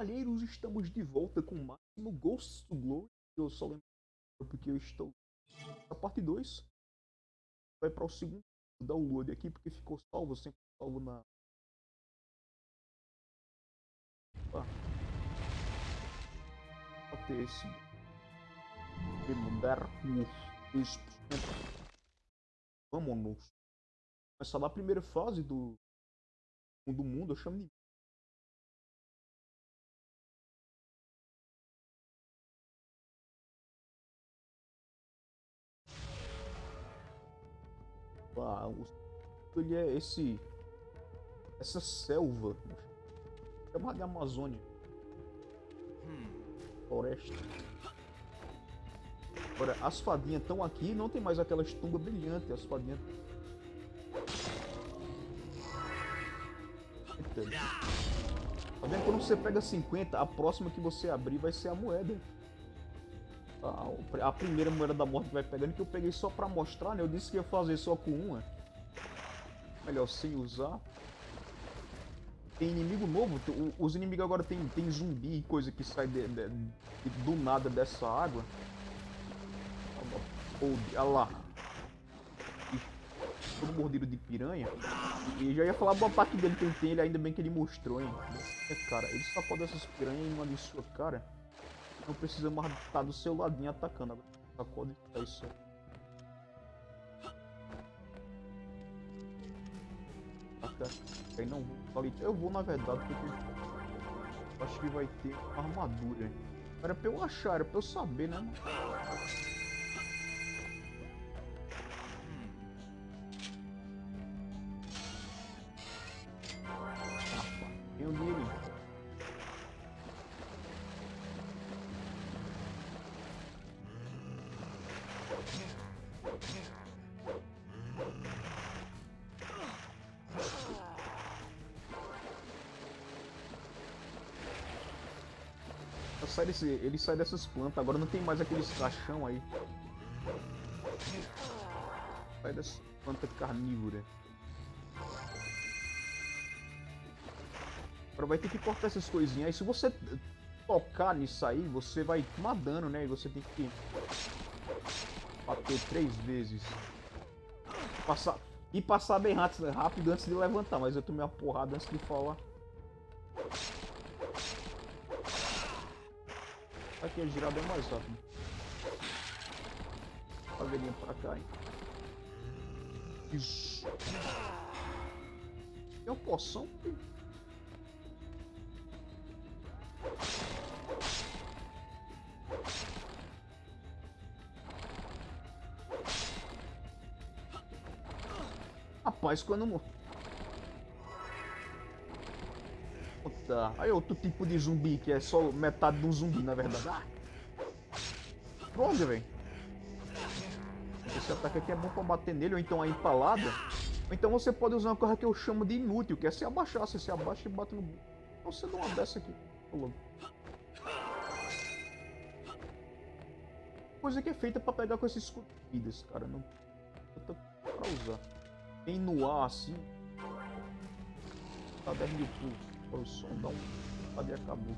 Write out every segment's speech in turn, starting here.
Cavalheiros, estamos de volta com mais no Ghosts to Glory. Eu só lembro porque eu estou na parte 2. Vai para o segundo download aqui, porque ficou salvo, sempre salvo na... Opa. Até esse... Mudar o 2%. Vamos começar lá a primeira fase do do mundo, eu chamo de Ah, o ele é esse essa selva chamada de Amazônia. Floresta. Agora as fadinhas estão aqui não tem mais aquelas tumbas brilhantes as fadinhas. Tá vendo? Quando você pega 50, a próxima que você abrir vai ser a moeda. A, a primeira moeda da morte que vai pegando, que eu peguei só pra mostrar, né? Eu disse que ia fazer só com uma. Melhor sem usar. Tem inimigo novo, os inimigos agora tem, tem zumbi e coisa que sai de, de, de, do nada dessa água. Olha lá. todo mordido de piranha. E já ia falar boa parte dele que ele tem, ele ainda bem que ele mostrou, hein. É, cara, ele só pode essas piranhas em uma de sua cara. Não precisa mais estar do seu ladinho atacando. Agora sacode é isso aí. não vou. Eu vou na verdade porque acho que vai ter armadura. Era pra eu achar, era pra eu saber, né? Ele sai dessas plantas, agora não tem mais aqueles caixão aí. Sai dessa planta carnívora. Agora vai ter que cortar essas coisinhas aí. Se você tocar nisso aí, você vai tomar dano, né? E você tem que bater três vezes. Passar, e passar bem rápido antes de levantar, mas eu tomei uma porrada antes de falar. Aqui, a girar bem mais rápido. Caveirinha pra cá, hein. Isso. Tem uma poção? Rapaz, quando Puta. Aí outro tipo de zumbi, que é só metade de um zumbi, na verdade. Ah. Droga, velho. Esse ataque aqui é bom pra bater nele, ou então a empalada. Ou então você pode usar uma coisa que eu chamo de inútil, que é se abaixar. Você se abaixa e bate no... Você dá uma dessa aqui. Coisa que é feita pra pegar com esses escudidas, cara. Não... Eu pra usar. Tem no ar, assim... Tá 10 mil pulsos o som dá um cadê acabou.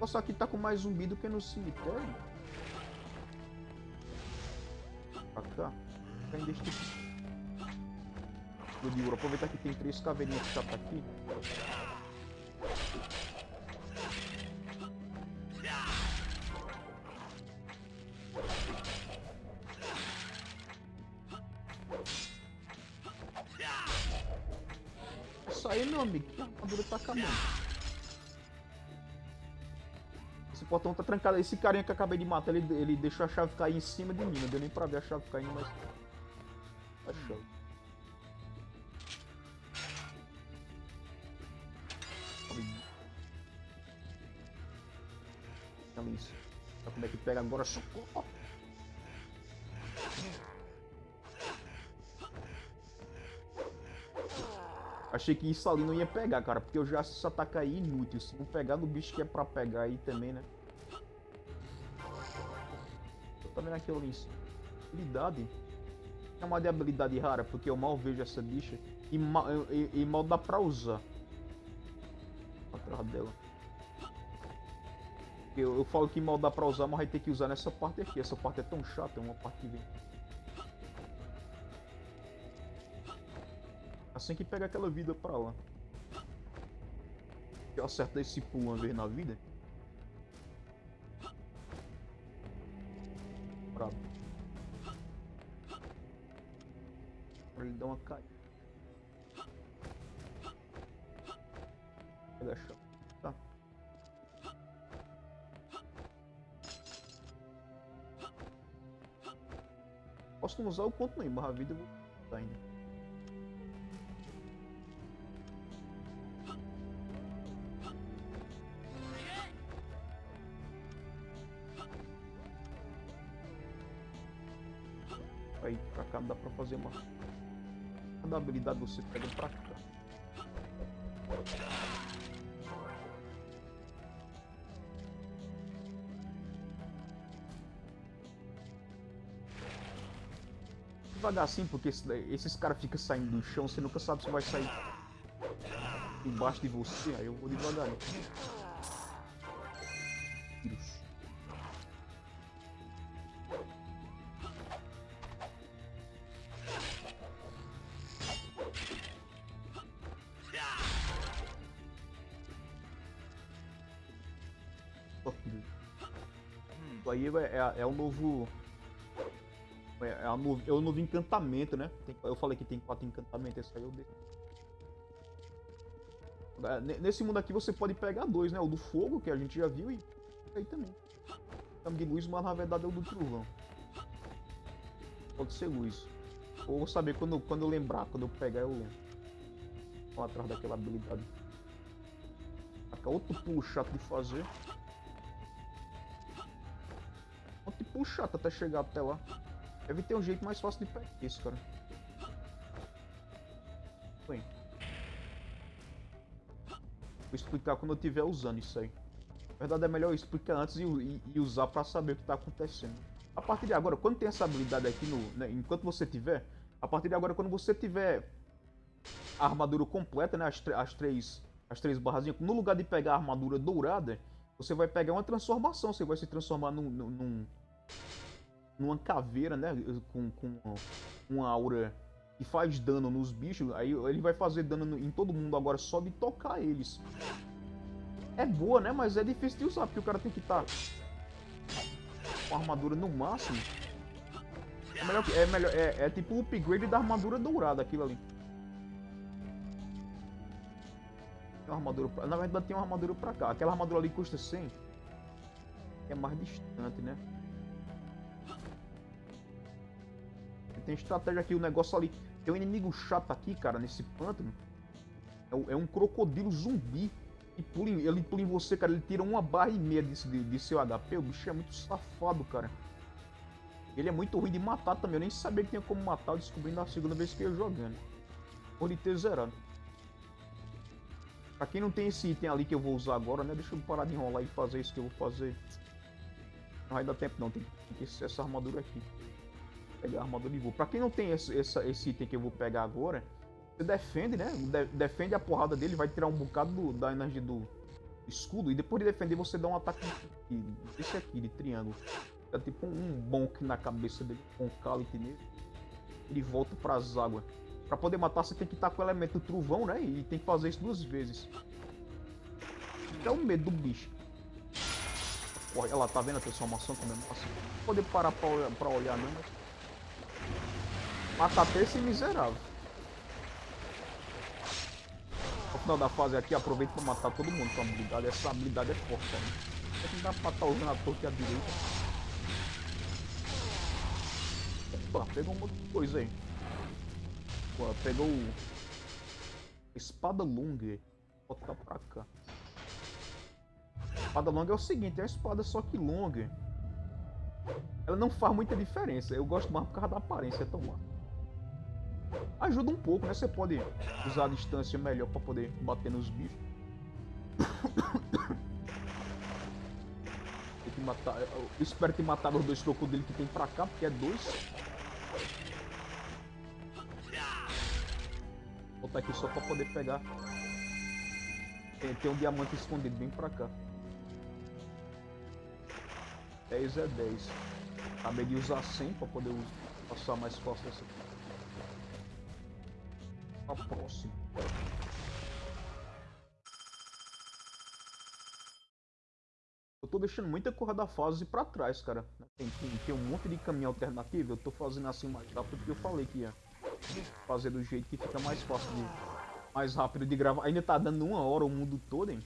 Nossa, aqui tá com mais zumbi do que no cemitério. Pra cá. Este... De ouro. Aproveitar que tem três caveirinhas que já tá aqui. Portão tá trancado. Esse carinha que eu acabei de matar, ele, ele deixou a chave cair em cima de mim. Não deu nem pra ver a chave caindo, mas... A chave. Olha isso. Olha como é que pega agora. Socorro! Achei que isso ali não ia pegar, cara, porque eu já esse ataque aí inútil. Se não pegar no bicho que é pra pegar aí também, né? Aquilo ali. Habilidade. É uma de habilidade rara, porque eu mal vejo essa bicha. E mal, e, e mal dá pra usar. Atrás dela. Eu, eu falo que mal dá pra usar, mas vai ter que usar nessa parte aqui. Essa parte é tão chata, é uma parte que vem. Assim que pega aquela vida pra lá. Eu acerto esse pulo uma vez na vida. Dar uma caída. Tá. Posso não usar o quanto nem, mas a vida eu vou ainda. Habilidade você pega pra cá. Devagar assim, porque esses caras ficam saindo do chão, você nunca sabe se vai sair embaixo de você, aí eu vou devagarinho. É, é, é o novo. É, é, a é o novo encantamento, né? Tem- eu falei que tem quatro encantamentos, esse aí eu dei. É, ne- Nesse mundo aqui você pode pegar dois, né? O do fogo, que a gente já viu, e aí também. Chama de luz, mas na verdade é o do trovão. Pode ser luz. Ou vou saber quando, quando eu lembrar, quando eu pegar eu lembro. Vou atrás daquela habilidade. Outro pulo chato de fazer. Chato até chegar até lá. Deve ter um jeito mais fácil de pegar isso, cara. Bem. Vou explicar quando eu estiver usando isso aí. Na verdade é melhor explicar antes e, e- e usar pra saber o que tá acontecendo. A partir de agora, quando tem essa habilidade aqui no. né, enquanto você tiver. A partir de agora, quando você tiver a armadura completa, né? As, as três. As três barrazinhas. No lugar de pegar a armadura dourada, você vai pegar uma transformação. Você vai se transformar num. num- num- numa caveira, né? Com, com uma aura que faz dano nos bichos. Aí ele vai fazer dano no- em todo mundo agora só de tocar eles. É boa, né? Mas é difícil de usar, porque o cara tem que estar com a armadura no máximo. É melhor. É, melhor, é, é tipo o upgrade da armadura dourada, aquilo ali. Tem uma armadura pra, Na verdade tem uma armadura pra cá. Aquela armadura ali custa 100. Que é mais distante, né? Tem estratégia aqui, o negócio ali. Tem um inimigo chato aqui, cara, nesse pântano. É, é um crocodilo zumbi. E pula ele pula em você, cara. Ele tira uma barra e meia de, de, de seu HP. O bicho é muito safado, cara. Ele é muito ruim de matar também. Eu nem sabia que tinha como matar. Eu descobri na segunda vez que eu jogando. Por ele ter zerado. Pra quem não tem esse item ali que eu vou usar agora, né? Deixa eu parar de enrolar e fazer isso que eu vou fazer. Não vai dar tempo não. Tem que ser essa armadura aqui. Pegar a armadura de voo. Pra quem não tem esse, essa- esse item que eu vou pegar agora, você defende, né? De- defende a porrada dele, vai tirar um bocado do- da energia do escudo. E depois de defender, você dá um ataque de, desse aqui, de triângulo. É tipo um bonk na cabeça dele, com um cálice nele. Ele volta pras águas. Pra poder matar, você tem que estar com o elemento trovão, né? E tem que fazer isso duas vezes. É o medo do bicho. Olha lá, tá vendo a transformação como é massa? Não poder parar pra pra olhar não, mas... Mata até esse miserável. No final da fase aqui, aproveita pra matar todo mundo com a habilidade. Essa habilidade é forte, cara. Tem que dar pra estar usando a torre à direita. Opa, pegou uma outra coisa aí. Pô, pegou. Espada longa. Vou botar pra cá. Espada longa é o seguinte, é uma espada só que longa. Ela não faz muita diferença. Eu gosto mais por causa da aparência, é tão massa. Ajuda um pouco, né? Você pode usar a distância melhor pra poder bater nos bichos. Tem que matar. Eu espero ter matado os dois crocodilos que tem pra cá, porque é dois. Vou botar aqui só pra poder pegar. Tem, tem um diamante escondido bem pra cá. 10 é 10. Acabei de usar 100 pra poder passar mais fácil essa aqui. A próxima. Eu tô deixando muita corra da fase pra trás, cara. Tem, tem, tem, um monte de caminho alternativo. Eu tô fazendo assim mais rápido porque eu falei que ia fazer do jeito que fica mais fácil de... Mais rápido de gravar. Ainda tá dando uma hora o mundo todo, hein?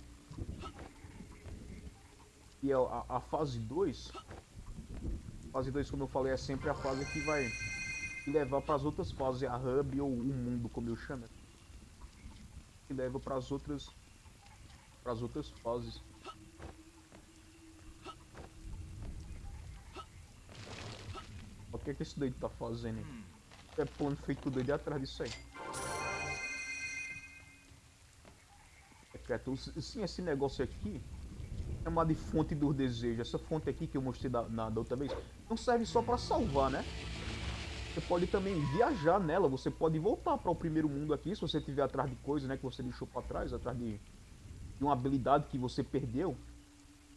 E a, a, a fase 2... Fase 2, como eu falei, é sempre a fase que vai levar para as outras fases, a hub ou o mundo, como eu chamo. Que leva para as outras para as outras fases. O que é que esse doido tá fazendo? É plano feito doido atrás disso aí. Secreto. Sim, esse negócio aqui chamado de fonte dos desejos. Essa fonte aqui que eu mostrei da, na, da outra vez não serve só para salvar, né? Você pode também viajar nela, você pode voltar para o primeiro mundo aqui, se você estiver atrás de coisas né, que você deixou para trás, atrás de, de uma habilidade que você perdeu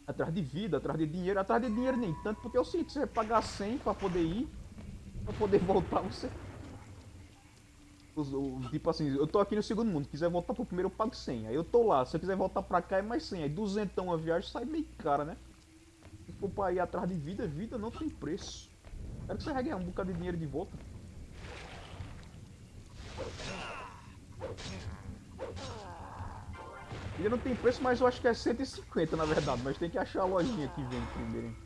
atrás de vida, atrás de dinheiro, atrás de dinheiro nem tanto, porque é o seguinte, você vai pagar 100 para poder ir, para poder voltar, você... Tipo assim, eu tô aqui no segundo mundo, quiser voltar pro primeiro eu pago 100, aí eu tô lá, se eu quiser voltar pra cá é mais 100, aí 200 a viagem sai meio cara, né? Se for pra ir atrás de vida, vida não tem preço. Quero que você ganhar um bocado de dinheiro de volta. Ele não tem preço, mas eu acho que é 150 na verdade. Mas tem que achar a lojinha que vem primeiro, hein?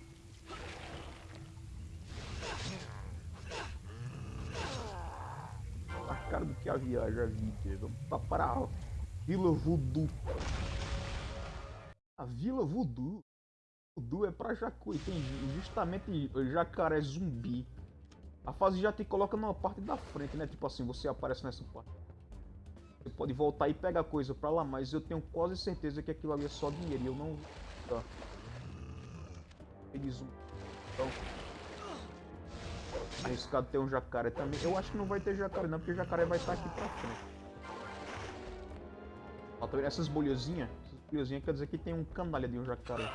A cara do que a viagem, a vida. Vamos para a Vila Voodoo. A Vila Voodoo. Voodoo é pra Jacuí. Tem justamente jacaré zumbi. A fase já te coloca numa parte da frente, né? Tipo assim, você aparece nessa parte. Você pode voltar e pegar coisa pra lá, mas eu tenho quase certeza que aquilo ali é só dinheiro e eu não... Tá. Eles... Então... Arriscado ter um jacaré também. Eu acho que não vai ter jacaré não, porque jacaré vai estar aqui pra frente. Ó, tá vendo essas bolhazinhas? Essas bolhazinhas quer dizer que tem um canalha de um jacaré.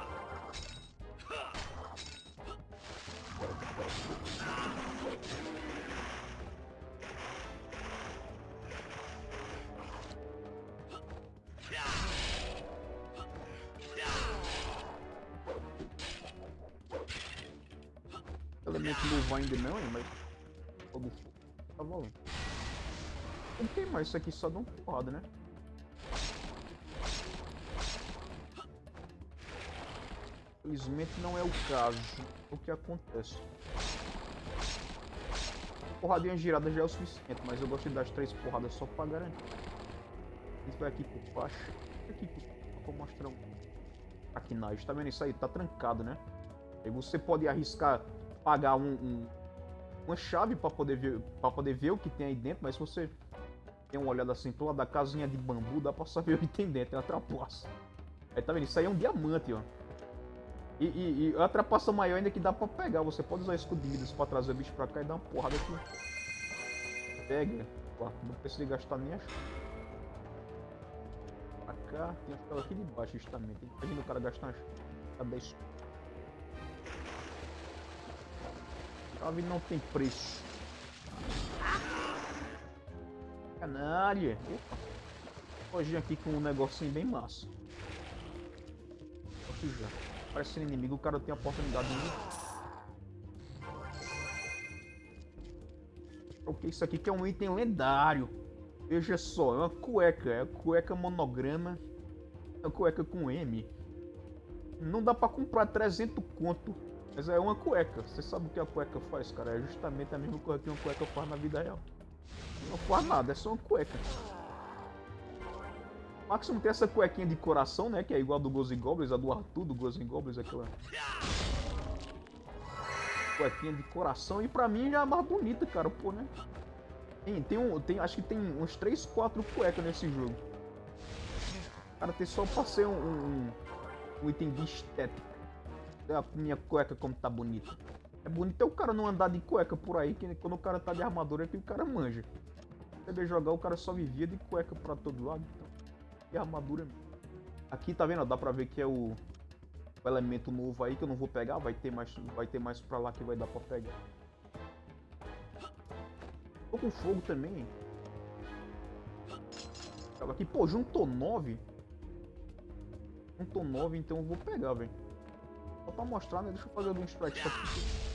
Isso aqui só dá uma porrada, né? Infelizmente não é o caso. O que acontece? Porradinha girada já é o suficiente, mas eu gosto de dar as três porradas só pra garantir. Gente vai aqui por baixo. Aqui por... Vou mostrar um... Aqui na tá vendo isso aí? Tá trancado, né? Aí você pode arriscar pagar um, um uma chave para poder ver para poder ver o que tem aí dentro, mas se você tem uma olhada assim pro lado da casinha de bambu, dá pra saber o que tem dentro, é uma trapaça. Aí tá vendo? Isso aí é um diamante, ó. E, e, e a trapaça maior ainda que dá pra pegar. Você pode usar vidas pra trazer o bicho pra cá e dar uma porrada aqui. Pega. Ó, não precisa gastar nem a Pra cá, tem aquela aqui de baixo justamente. Imagina o cara gastar uma Cadê isso? Chave não tem preço. Canalha. Hoje aqui com um negocinho bem massa. Parece inimigo, o cara tem a oportunidade de... O que é isso aqui que é um item lendário. Veja só, é uma cueca, é uma cueca monograma. É uma cueca com M. Não dá pra comprar 300 conto mas é uma cueca. Você sabe o que a cueca faz, cara? É justamente a mesma coisa que uma cueca faz na vida real. Não faz nada, é só uma cueca. O Máximo tem essa cuequinha de coração, né? Que é igual a do Ghosts Goblins, a do Arthur do Ghosts Goblins, aquela... Cuequinha de coração. E pra mim já é mais bonita, cara, pô, né? Tem, tem, um, tem acho que tem uns 3, 4 cuecas nesse jogo. Cara, tem só pra ser um, um, um item de estética a minha cueca como tá bonita. É bonito é o cara não andar de cueca por aí, que quando o cara tá de armadura é que o cara manja. Você jogar, o cara só vivia de cueca pra todo lado. Então, e armadura Aqui tá vendo? Dá pra ver que é o, o elemento novo aí que eu não vou pegar. Vai ter mais, vai ter mais pra lá que vai dar pra pegar. Tô com fogo também. Aqui, pô, juntou 9. Juntou 9, então eu vou pegar, velho. Só pra mostrar, né? Deixa eu fazer um strike aqui.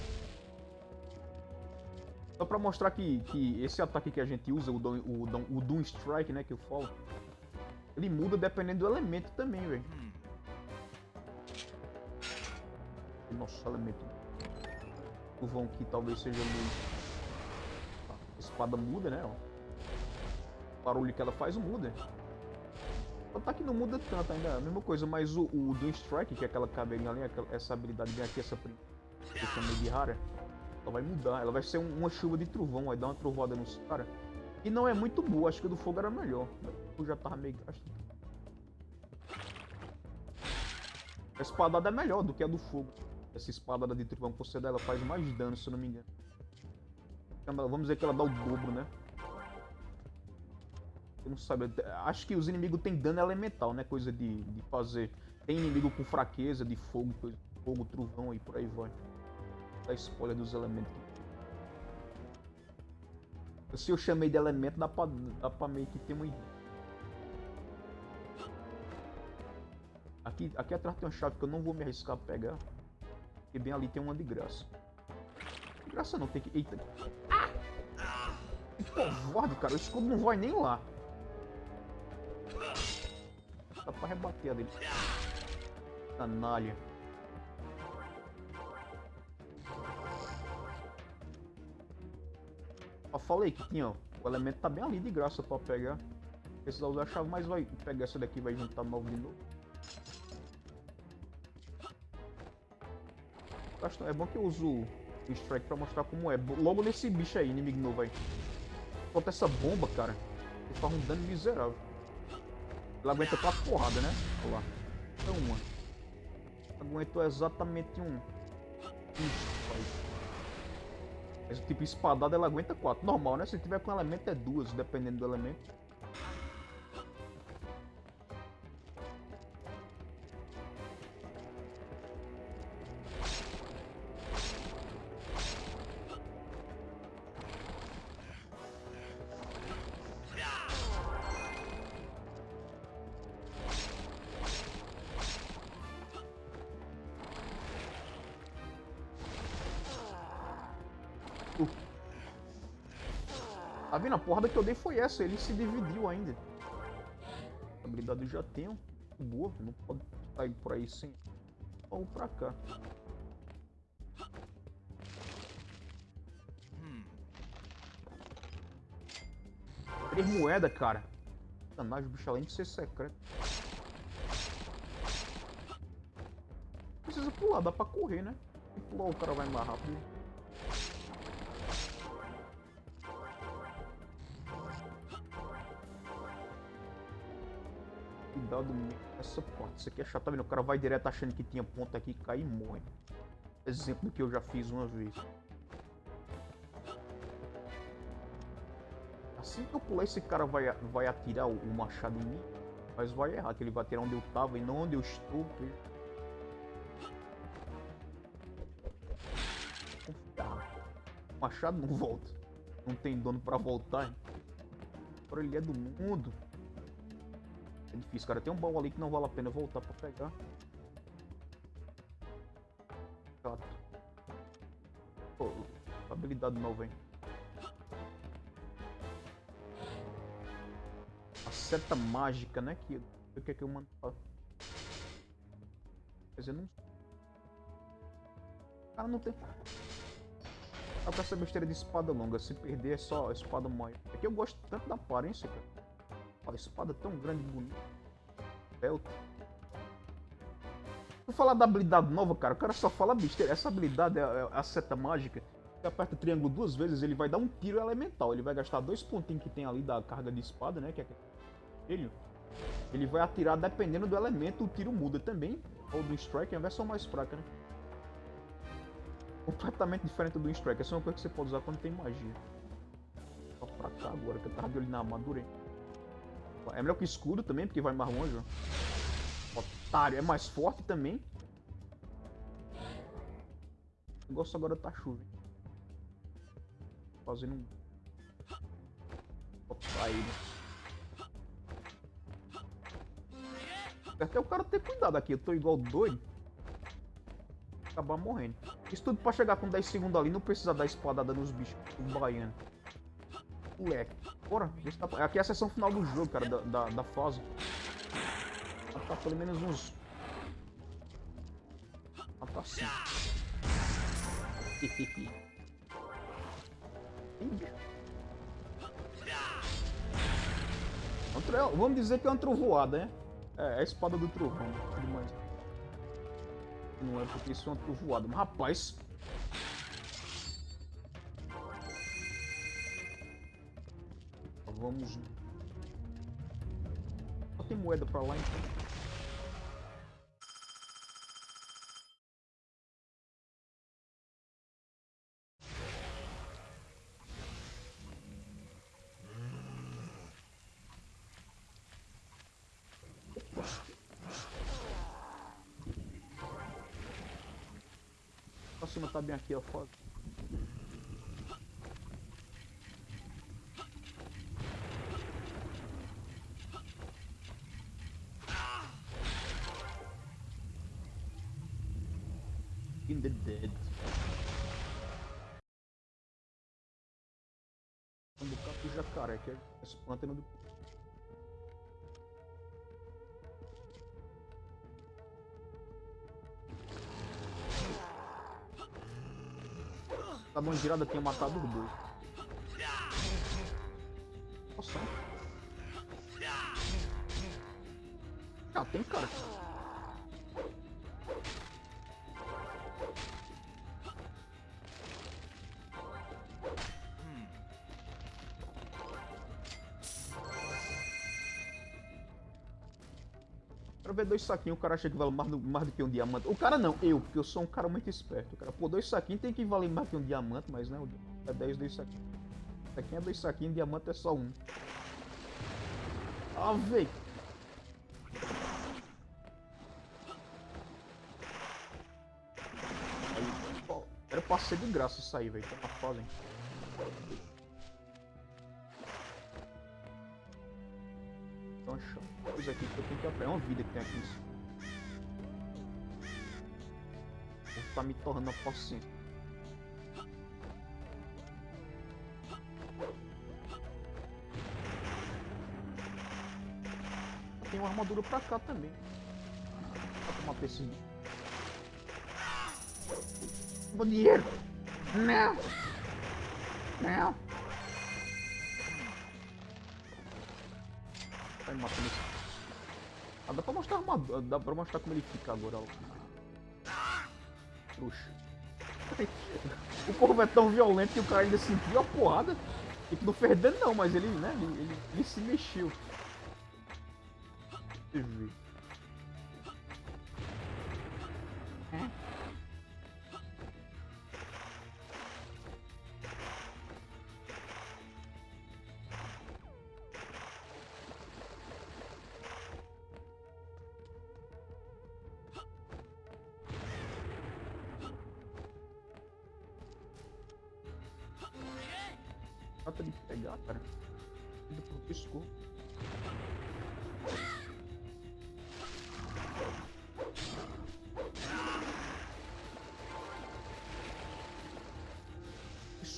Só pra mostrar que, que esse ataque que a gente usa, o, Doom, o, o Doom Strike, né, que eu falo, ele muda dependendo do elemento também, velho. Nossa, elemento. O vão que talvez seja luz. A espada muda, né, ó. O barulho que ela faz muda. O ataque não muda tanto ainda, é a mesma coisa, mas o, o Doom Strike, que é aquela caveirinha ali, essa habilidade bem aqui, essa que eu chamei de rara, ela vai mudar, ela vai ser um, uma chuva de trovão, vai dar uma trovada nos caras. E não é muito boa, acho que a do fogo era melhor. Eu já tava meio gasto. A espadada é melhor do que a do fogo. Essa espadada de trovão, você dela faz mais dano, se eu não me engano. Vamos dizer que ela dá o dobro, né? Eu não sabe. Acho que os inimigos têm dano elemental, né? Coisa de, de fazer. Tem inimigo com fraqueza de fogo, coisa, fogo, trovão e por aí vai da spoiler dos elementos. Se eu chamei de elemento, dá pra, dá pra meio que ter uma ideia. Aqui, aqui atrás tem uma chave que eu não vou me arriscar a pegar. Porque bem ali tem uma de graça. De graça não, tem que... Eita. Que covarde, cara. O escudo não vai nem lá. Dá pra rebater a dele. Canalha. Eu falei que tinha, o elemento tá bem ali de graça pra pegar. Precisar usar a chave, mas vai pegar essa daqui vai juntar novo de novo. É bom que eu uso o strike pra mostrar como é. Logo nesse bicho aí, inimigo novo aí. Falta essa bomba, cara. Ele faz um dano miserável. Ela aguenta quatro porradas, né? Olha lá. Então uma. Aguentou exatamente um. Pai. Tipo espadada ela aguenta 4. Normal, né? Se tiver com elemento é duas, dependendo do elemento. Porrada que eu dei foi essa. Ele se dividiu ainda. A habilidade eu já tenho. Boa. Não pode sair por aí sem. Vamos pra cá. Três moedas, cara. Sacanagem, bicho além de ser secreto. Precisa pular, dá pra correr, né? Se pular o cara vai mais rápido. Cuidado essa porta. Isso aqui é chato, tá vendo? O cara vai direto achando que tinha ponta aqui, cai e morre. Exemplo que eu já fiz uma vez. Assim que eu pular, esse cara vai, vai atirar o, machado em mim. Mas vai errar, que ele vai atirar onde eu tava e não onde eu estou. O machado não volta. Não tem dono pra voltar. Agora ele é do mundo. É difícil, cara. Tem um baú ali que não vale a pena voltar pra pegar. Chato. Pô, habilidade nova, hein. A seta mágica, né? Que, o que é que eu mando. Quer dizer, não... Cara, não tem... Dá pra essa besteira de espada longa. Se perder é só espada maior. É que eu gosto tanto da aparência, cara. Olha, espada tão grande e bonita. Belta. Vou falar da habilidade nova, cara. O cara só fala besteira. Essa habilidade é, é a seta mágica. Você aperta o triângulo duas vezes, ele vai dar um tiro elemental. Ele vai gastar dois pontinhos que tem ali da carga de espada, né? Que é ele. Ele vai atirar dependendo do elemento, o tiro muda também. Ou do strike, é a versão mais fraca, né? Completamente diferente do strike. Essa é uma coisa que você pode usar quando tem magia. Só pra cá agora, que eu tava de olho na armadura, hein? É melhor que escudo também, porque vai mais longe. Otário, é mais forte também. O negócio agora tá chovendo. Fazendo um... Botar ele. Até o cara ter cuidado aqui, eu tô igual doido. Acabar morrendo. Isso tudo pra chegar com 10 segundos ali, não precisa dar espadada nos bichos, o baiano. Moleque. Bora, tá... aqui é a sessão final do jogo, cara, da, da, da fase. Tá pelo menos uns... Ah, tá assim. Vamos dizer que é uma trovoada, né? É, é a espada do trovão. Demais. Não é porque isso é uma trovoada. Mas, rapaz... Vamos... Só tem moeda pra lá, então. Cima tá bem aqui, ó, foda. Que é esse pântano do A mão girada tinha matado os dois. Nossa. Ah, tem cara. Ver dois saquinhos, o cara acha que vale mais do, mais do que um diamante. O cara não, eu, porque eu sou um cara muito esperto. O cara, pô, dois saquinhos tem que valer mais que um diamante, mas não, é 10 dois saquinhos. Saquinho é dois saquinhos, diamante é só um. Ah, véi. Era pra ser de graça isso aí, velho. Tá fazem. Então, Coisa aqui que eu tenho que aprender. É uma vida que tem aqui. Isso. Tá me tornando paciência. Tem uma armadura pra cá também. Pra tomar esse Bom dinheiro! Não! Não! Vai matando esse. Dá pra mostrar uma. Dá pra mostrar como ele fica agora, ó. O corvo é tão violento que o cara ainda sentiu a porrada. Tipo, não fez dano não, mas ele, né, ele, ele, ele se mexeu. Deixa eu ver.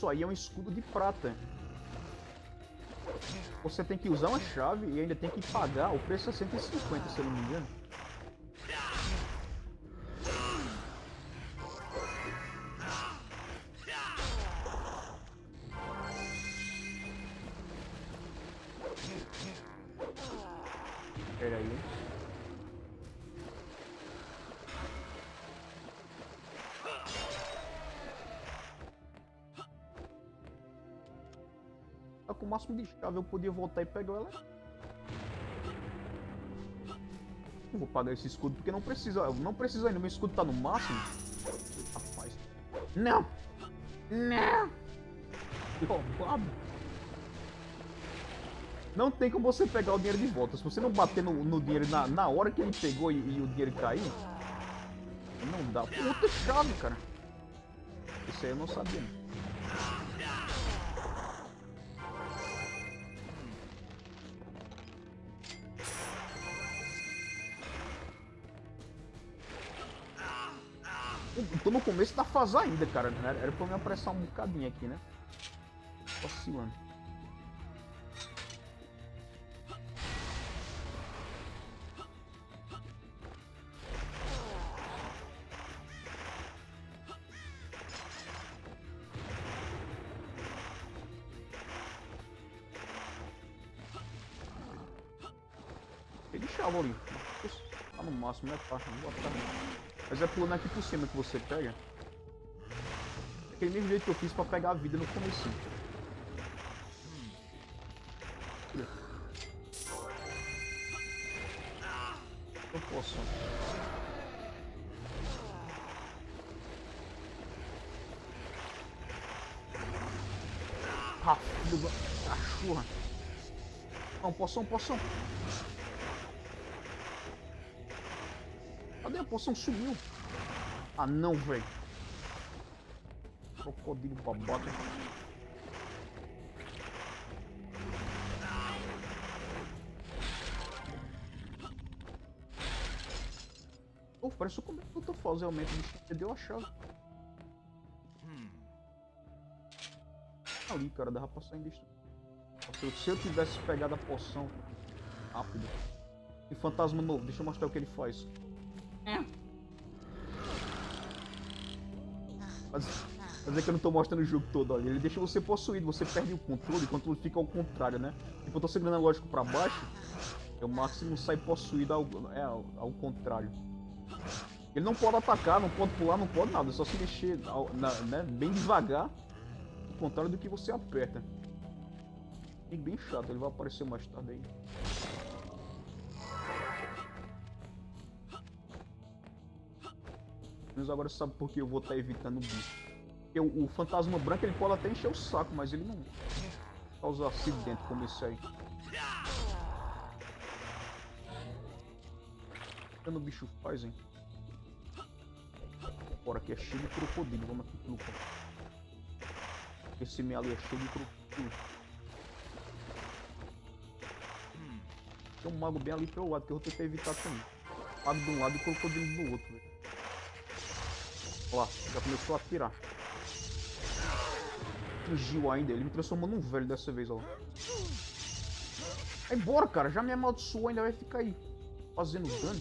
Isso aí é um escudo de prata. Você tem que usar uma chave e ainda tem que pagar. O preço é 150, se eu não me engano. Pera aí. O máximo de chave, eu podia voltar e pegar ela. Não vou pagar esse escudo porque não precisa. Não precisa ainda. Meu escudo tá no máximo. Rapaz. Não! Não! Roubado! Não tem como você pegar o dinheiro de volta. Se você não bater no, no dinheiro na, na hora que ele pegou e, e o dinheiro cair, não dá. Puta chave, cara. Isso aí eu não sabia. Começo da fase ainda, cara. Era pra me apressar um bocadinho aqui, né? Vacilando. Ele chava ali. Tá no máximo, né? Tá, não vou mas é pulando aqui por cima que você pega. Aquele mesmo jeito que eu fiz pra pegar a vida no começo. Eu posso. Ah, filho da cachorra. Não, poção, poção. Cadê a poção? Sumiu. Ah, não, velho. Crocodilo babaca. Oh, parece como é que eu tô fazendo realmente. O bicho perdeu a chave. Ali, cara, dava pra sair disso. Se eu tivesse pegado a poção rápido. E fantasma novo, deixa eu mostrar o que ele faz. É. Mas, mas é que eu não tô mostrando o jogo todo, olha. Ele deixa você possuído, você perde o controle, o controle fica ao contrário, né? Tipo, eu tô segurando a lógica pra baixo, é o máximo sai possuído ao, é, ao, ao, contrário. Ele não pode atacar, não pode pular, não pode nada, é só se mexer ao, na, né, bem devagar, ao contrário do que você aperta. E bem chato, ele vai aparecer mais tarde aí. Menos agora sabe por que eu vou estar tá evitando o bicho. O, fantasma branco ele pode até encher o saco, mas ele não causa acidente como esse aí. O que o bicho faz, hein? Bora, aqui é cheio de crocodilo. Vamos aqui pelo Esse meio ali é cheio de crocodilo. Tem um mago bem ali pelo lado que eu vou tentar evitar também. Mago de um lado e crocodilo do outro, velho. Ó, já começou a atirar. Fugiu ainda, ele me transformou num velho dessa vez, ó. Vai embora, cara, já me amaldiçoou, ainda vai ficar aí fazendo dano.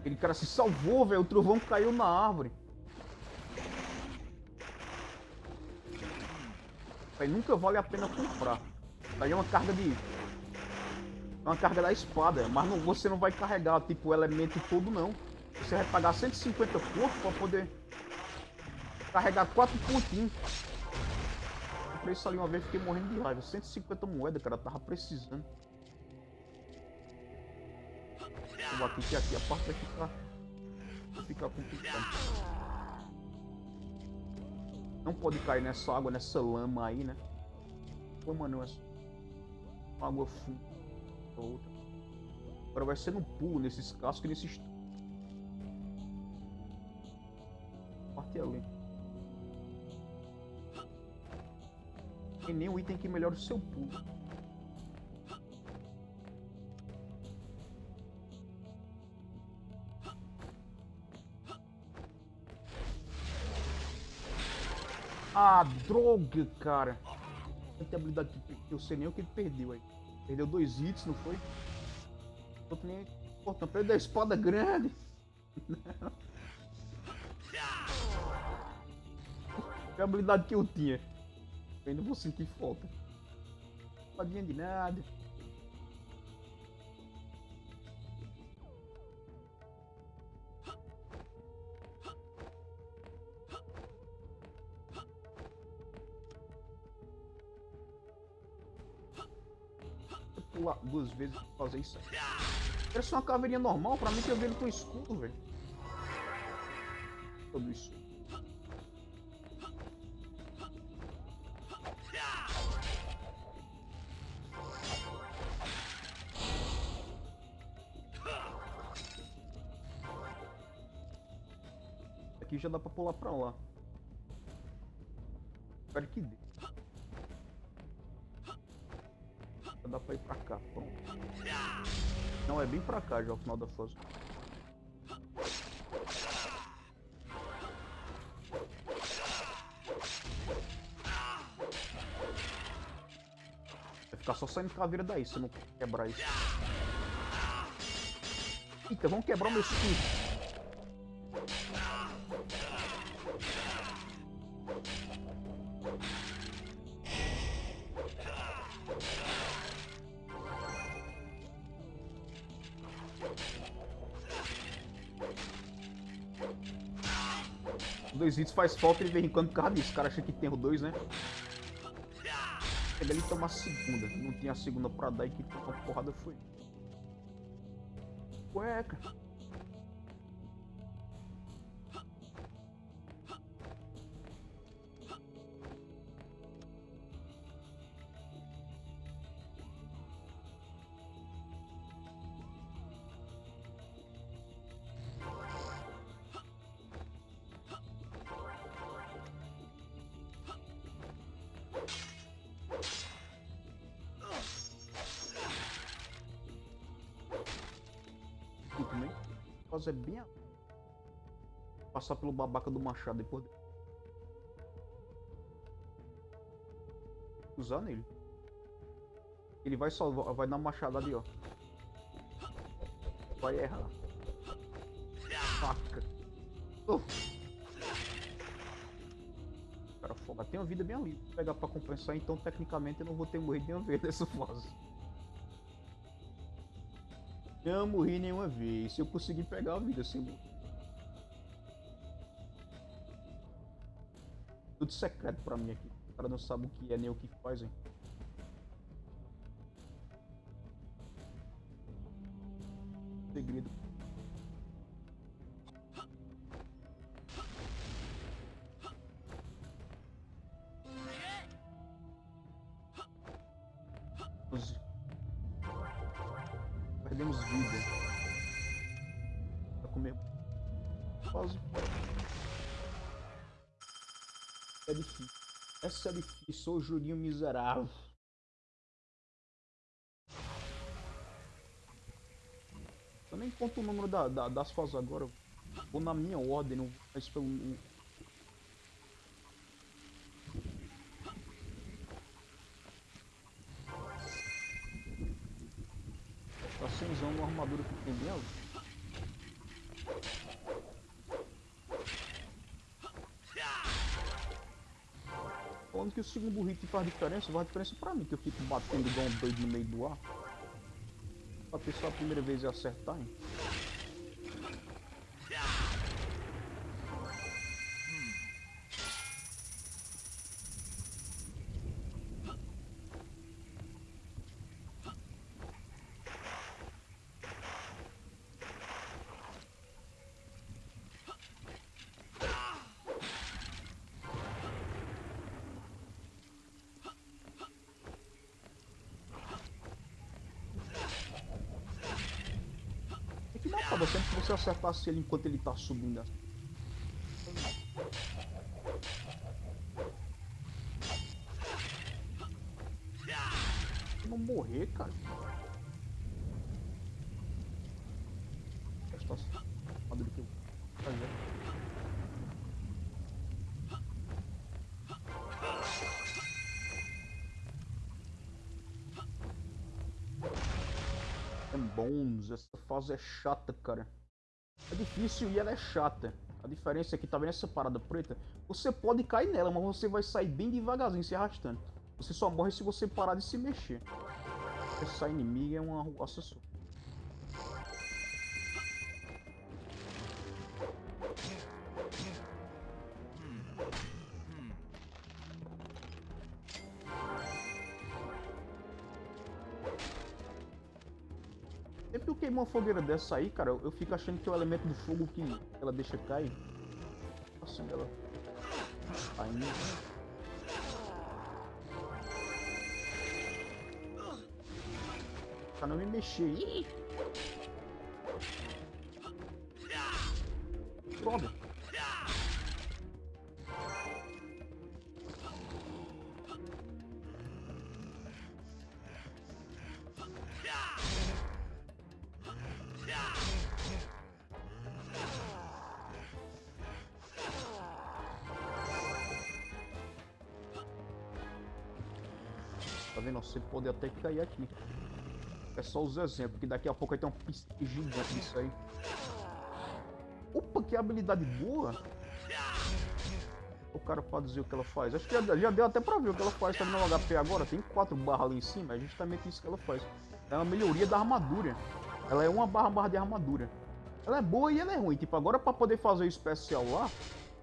Aquele cara se salvou, velho. O trovão caiu na árvore. Nunca vale a pena comprar. Aí é uma carga de... É uma carga da espada, mas não, você não vai carregar, tipo, o elemento todo, não. Você vai pagar 150 pontos pra poder carregar 4 pontinhos. Comprei isso ali uma vez fiquei morrendo de raiva. 150 moedas, cara, tava precisando. Vou bater que aqui a parte vai ficar... Vai ficar complicado. Não pode cair nessa água, nessa lama aí, né? Lama não, é água funda. Outra. Agora vai ser no pulo, nesses cascos e nesses... Parte ali. Tem nenhum item que melhore o seu pulo. Droga, cara. Não tem habilidade que eu sei nem o que ele perdeu aí. Perdeu dois hits, não foi? Outro nem. Pô, perdeu a espada grande. Que habilidade que eu tinha. Eu ainda vou sentir falta. Espadinha de nada. Duas vezes pra fazer isso só uma caveirinha normal, pra mim que eu vejo com escudo, velho. Tudo isso. Aqui já dá pra pular pra lá. Espero que dê. Dá pra ir pra cá, pronto. Não, é bem pra cá já o final da fase. Vai ficar só saindo caveira daí se não quebrar isso. Eita, vamos quebrar o meu escudo. Faz falta de vez em quando por causa disso. O cara acha que tem o dois, né? Chega ali e toma a segunda. Não tinha a segunda pra dar e que porrada foi. Cueca. Passar pelo babaca do machado depois. Usar nele. Ele vai só vai dar uma ali, ó. Vai errar. Faca. Cara foda. Tem uma vida bem ali. Vou pegar pra compensar, então tecnicamente eu não vou ter morrido nenhuma vez nessa fase. Não morri nenhuma vez. Se eu conseguir pegar a vida sem morrer. Tudo secreto pra mim aqui. O cara não sabe o que é nem o que faz, hein. Jurinho miserável. Eu nem conto o número da, da, das fases agora. Vou na minha ordem, não faz pelo. Tá sem uma armadura que tem dela. falando que o segundo hit faz diferença, faz diferença pra mim, que eu fico batendo igual um doido no meio do ar. Bater só a primeira vez acertar, hein? Matava sempre que você acertasse ele enquanto ele tá subindo. Não morrer, cara. É chata, cara. É difícil e ela é chata. A diferença é que, tá vendo essa parada preta? Você pode cair nela, mas você vai sair bem devagarzinho, se arrastando. Você só morre se você parar de se mexer. Essa inimiga é uma arruaça só. queima uma fogueira dessa aí, cara, eu, eu fico achando que é o elemento do fogo que ela deixa cair. Assim, ela... Caindo. Pra não me mexer. Ih! Pode até cair aqui. É só os exemplos, que daqui a pouco vai ter um piste gigante disso aí. Opa, que habilidade boa! O cara pode dizer o que ela faz. Acho que já, já deu até pra ver o que ela faz. Tá no HP agora, tem quatro barras ali em cima. É justamente isso que ela faz. É uma melhoria da armadura. Ela é uma barra barra de armadura. Ela é boa e ela é ruim. Tipo, agora pra poder fazer o especial lá,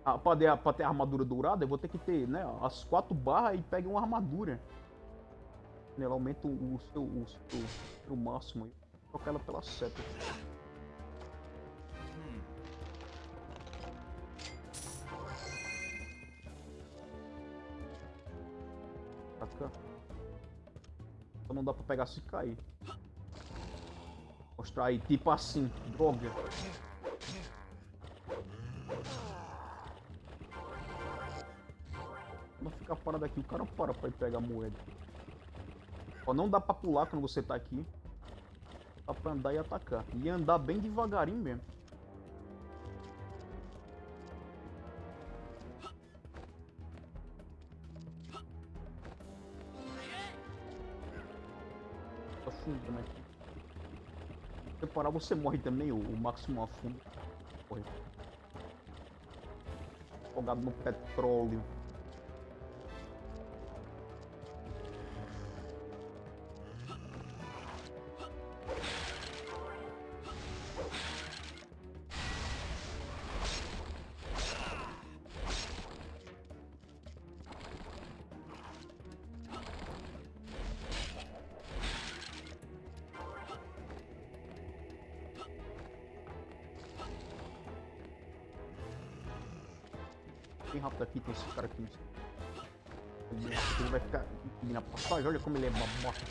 a, pra, ter, pra ter a armadura dourada, eu vou ter que ter, né, as quatro barras e pegar uma armadura. Ela aumenta o, seu, o seu, o máximo aí. Trocar ela pela seta. Pra cá. Só não dá pra pegar se cair. Mostrar aí, tipo assim, droga. Não ficar parado aqui, o cara para pra ir pegar a moeda. Ó, não dá pra pular quando você tá aqui. Dá pra andar e atacar. E andar bem devagarinho mesmo. Tá afundando aqui. Se você parar, você morre também, o, o máximo afunda. Morre. Afogado no petróleo. Olha como ele é babaca.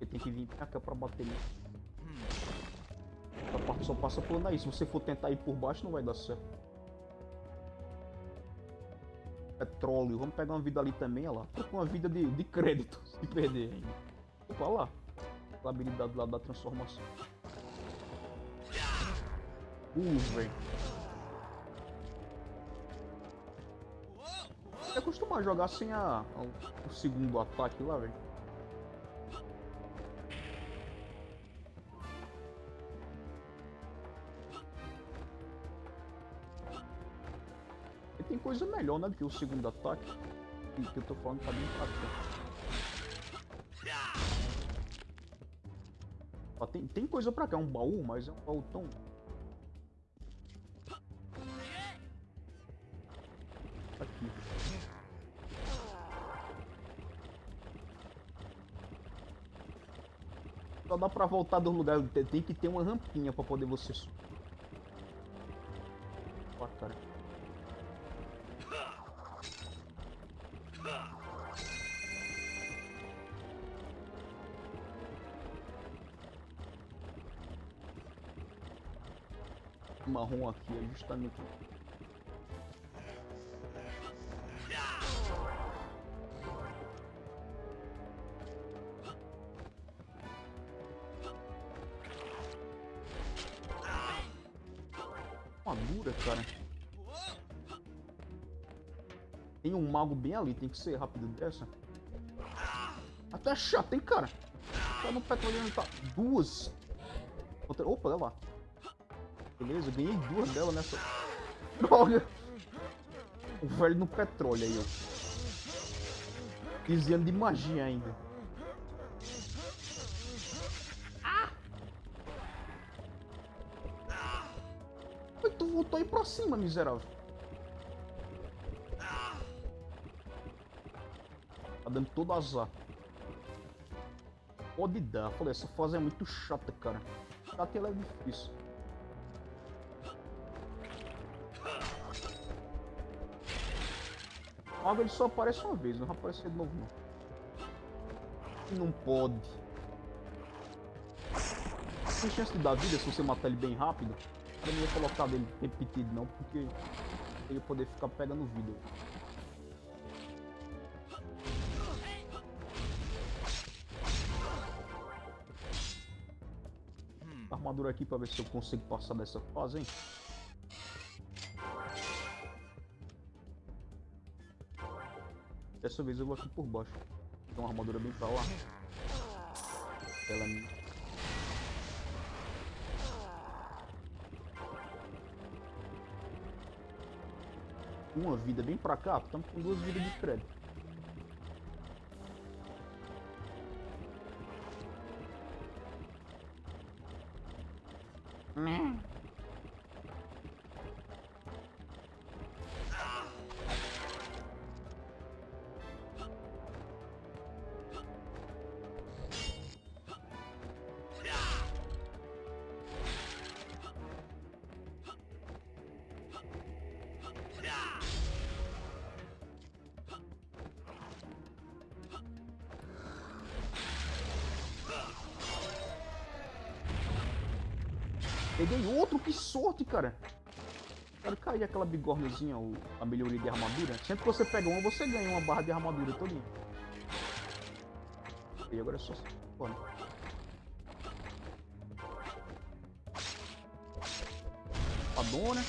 Ele tem que vir pra cá pra bater nele. Essa parte só passa por aí. Se você for tentar ir por baixo, não vai dar certo. Petróleo. Vamos pegar uma vida ali também, olha lá. Tô com uma vida de, de crédito, se perder ainda. Opa, lá. A habilidade lá da transformação. Uh, velho. Você costuma jogar sem a, a- o segundo ataque lá, velho? E tem coisa melhor, né, do que o segundo ataque. Que, que eu tô falando tá bem fraco. Ó, tem, tem coisa pra cá, um baú, mas é um baú tão... pra voltar do lugar, tem- que ter uma rampinha pra poder você. Ó, cara. Marrom aqui é justamente Um mago bem ali, tem que ser rápido dessa. Até chato, hein, cara? Tá no petróleo tá. Duas. Outra... Opa, olha lá. Beleza, ganhei duas dela nessa. Droga! O velho no petróleo aí, ó. Desviando de magia ainda. Ai, tu voltou aí pra cima, miserável. Tá dando todo azar. Pode dar. Falei, essa fase é muito chata, cara. chato e ela é difícil. Mago ele só aparece uma vez, não vai aparecer de novo não. Não pode. Tem chance de dar vida se você matar ele bem rápido. Eu não ia colocar dele repetido não, porque ele poder ficar pegando vida. Armadura aqui pra ver se eu consigo passar dessa fase, hein? Dessa vez eu vou aqui por baixo. Tem uma armadura bem pra lá. Ela me... Uma vida bem pra cá, estamos com duas vidas de crédito. Meh. Peguei outro, que sorte, cara. Quero cair aquela bigornezinha, a melhoria de armadura. Sempre que você pega uma, você ganha uma barra de armadura todinha. E agora é só... Bora. A dona.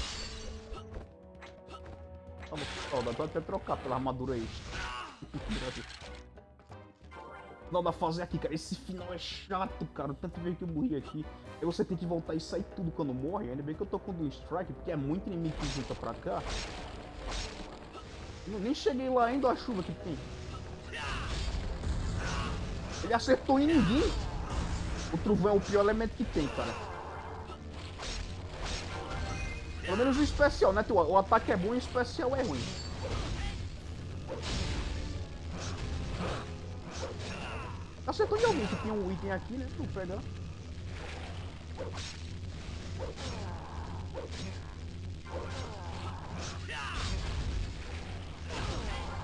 Ó, dá pra até trocar pela armadura extra. final da fase aqui, cara. Esse final é chato, cara. Tanto ver que eu morri aqui. Aí você tem que voltar e sair tudo quando morre. Ainda bem que eu tô com o Strike, porque é muito inimigo que junta pra cá. Eu nem cheguei lá ainda a chuva que tem. Ele acertou em ninguém. O trovão é o pior elemento que tem, cara. Pelo menos o especial, né? O ataque é bom e o especial é ruim. Acertou de alguém que tinha um item aqui, né? Tu pegar.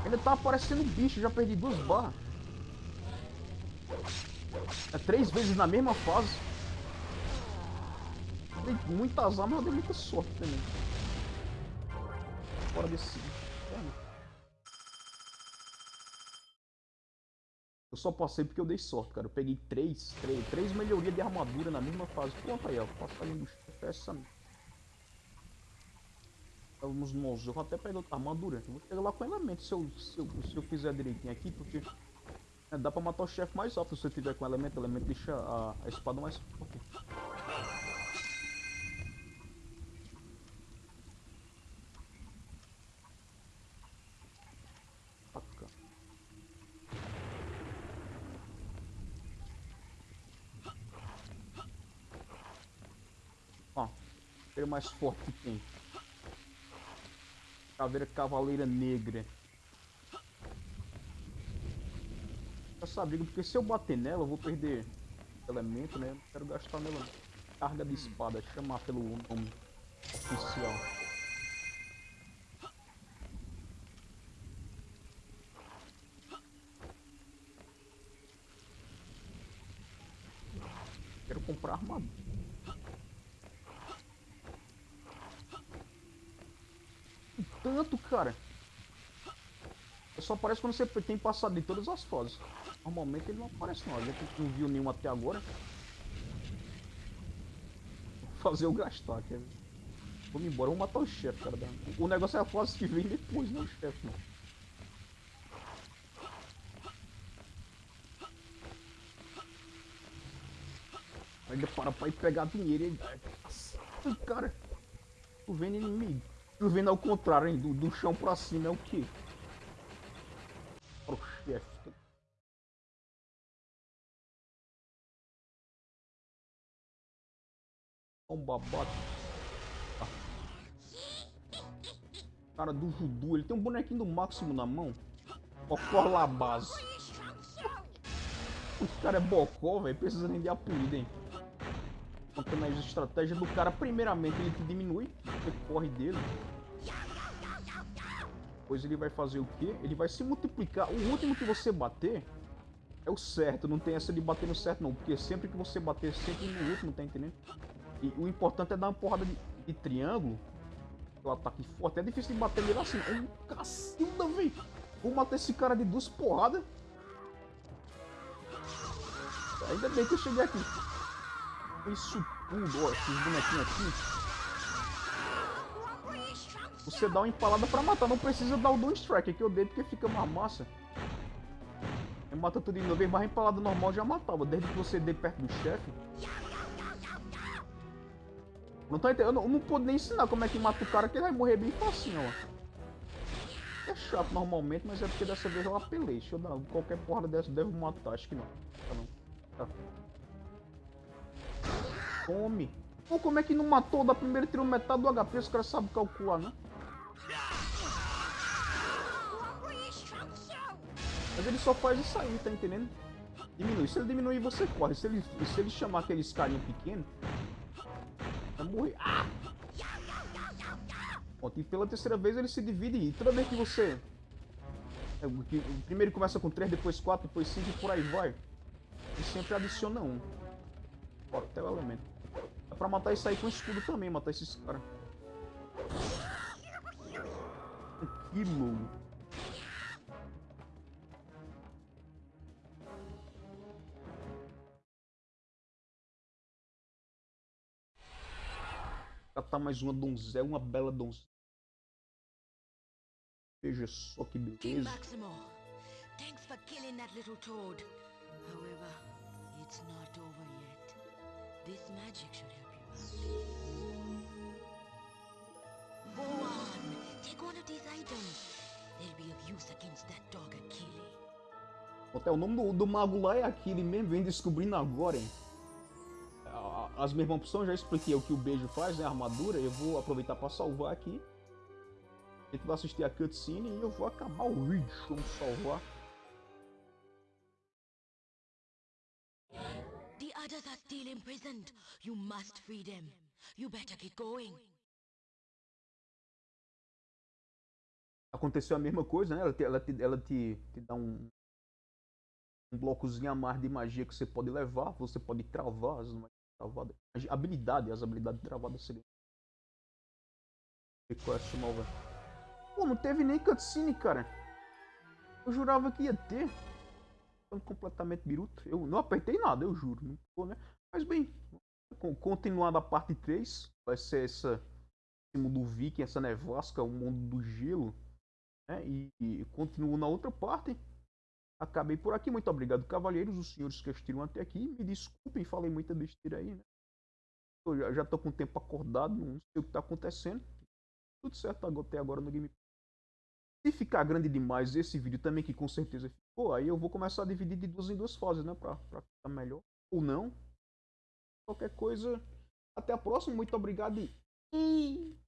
Ainda tá aparecendo bicho, já perdi duas barras. É três vezes na mesma fase. Dei muita azar, mas dei muita sorte também. Fora desse Eu só passei porque eu dei sorte, cara. Eu peguei três, três, três melhorias de armadura na mesma fase. Pronto aí, ó. Passagem do essa. Vamos nós. Eu vou até pegar outra armadura. Eu vou chegar lá com elemento se eu, se eu, se eu fizer direitinho aqui, porque é, dá pra matar o chefe mais rápido se eu tiver com elemento. Elemento deixa a, a espada mais forte. caveira mais forte que tem. Caveira Cavaleira Negra. Essa briga, porque se eu bater nela, eu vou perder elemento, né? Não quero gastar nela. Carga de espada, chamar pelo nome oficial. Quero comprar armadura. Tanto, cara. Só aparece quando você tem passado de todas as fases. Normalmente ele não aparece não. A gente não viu nenhum até agora. Vou fazer eu gastar, quer Vamos embora, vamos matar o chefe, cara. O negócio é a fase que vem depois, não o chefe, não. Ainda para pra ir pegar dinheiro e... Cara, tô vendo inimigo. Vendo ao contrário, hein? Do, do chão pra cima é o que? O chefe. Um babaca. Cara do voodoo, ele tem um bonequinho do máximo na mão. Bocó base. O cara é bocó, velho. Precisa nem de apelido, hein? Contando a estratégia do cara, primeiramente ele te diminui, você corre dele. Depois ele vai fazer o quê? Ele vai se multiplicar. O último que você bater é o certo, não tem essa de bater no certo não, porque sempre que você bater sempre no último, tá entendendo? E o importante é dar uma porrada de, de triângulo, o ataque forte, é difícil de bater nele assim, é um cacilda, velho! Vou matar esse cara de duas porradas. Ainda bem que eu cheguei aqui. Isso tudo, ó, esses bonequinhos aqui. Você dá uma empalada pra matar, não precisa dar o Doom Strike, que eu dei porque fica uma massa. Eu mata tudo de novo, mas a empalada normal já matava, desde que você dê perto do chefe. Não tá entendendo, eu não, não pude nem ensinar como é que mata o cara, que ele vai morrer bem facinho, ó. É chato normalmente, mas é porque dessa vez eu apelei. Deixa eu dar qualquer porra dessa, devo matar, acho que não. Tá não. Tá. Come. Pô, como é que não matou da primeira tirou metade do HP? Os caras sabem calcular, né? Mas ele só faz isso aí, tá entendendo? Diminui. Se ele diminuir, você corre. Se ele, se ele chamar aqueles carinha pequeno, vai morrer. Ah! E pela terceira vez ele se divide e toda vez que você... É, primeiro começa com 3, depois 4, depois 5 e por aí vai. Ele sempre adiciona um. Bora, até o elemento. Pra matar isso aí com escudo também, matar esses caras. Que louco. Catar mais uma donzela, uma bela donzela. Veja só que beleza. Thanks for killing that little toad. However, it's not over yet. This magic should. Go on, take one of these items. They'll be of use against that dog Achille. Até o nome do, do mago lá é Achille mesmo, vem descobrindo agora, hein? as mesmas opções, já expliquei o que o beijo faz, né? A armadura. Eu vou aproveitar para salvar aqui. A gente vai assistir a cutscene e eu vou acabar o vídeo. Vamos salvar. Imprisoned. You must free them. You better get going. Aconteceu a mesma coisa, né? Ela te, ela te, ela te, te dá um, um blocozinho a mais de magia que você pode levar. Você pode travar as travada. Habilidade, as habilidades travadas seriam. Request nova. Pô, não teve nem cutscene, cara. Eu jurava que ia ter. Completamente biruto. Eu não apertei nada, eu juro. Não ficou, né? Mas bem, continuando a parte 3, vai ser essa esse mundo viking, essa nevasca, o mundo do gelo. Né? E, e continuo na outra parte. Acabei por aqui. Muito obrigado, cavalheiros, os senhores que assistiram até aqui. Me desculpem, falei muita besteira aí, né? Eu já, já tô com o tempo acordado, não sei o que tá acontecendo. Tudo certo até agora no game. Se ficar grande demais esse vídeo também, que com certeza ficou, aí eu vou começar a dividir de duas em duas fases, né? Pra, pra ficar melhor. Ou não. Qualquer coisa. Até a próxima. Muito obrigado e...